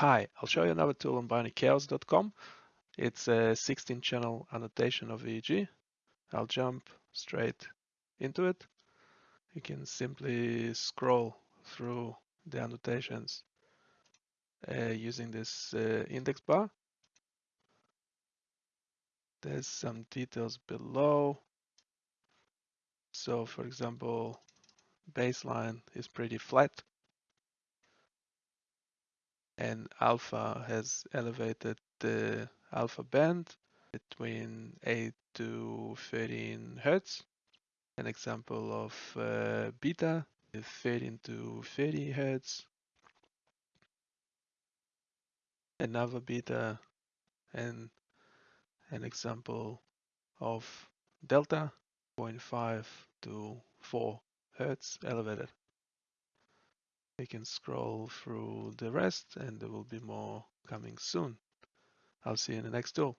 Hi, I'll show you another tool on bionichaos.com. It's a 16 channel annotation of EEG. I'll jump straight into it. You can simply scroll through the annotations uh, using this uh, index bar. There's some details below. So for example, baseline is pretty flat and alpha has elevated the alpha band between 8 to 13 hertz. An example of uh, beta is 13 to 30 hertz. Another beta and an example of delta 0.5 to 4 hertz elevated. We can scroll through the rest and there will be more coming soon. I'll see you in the next tool.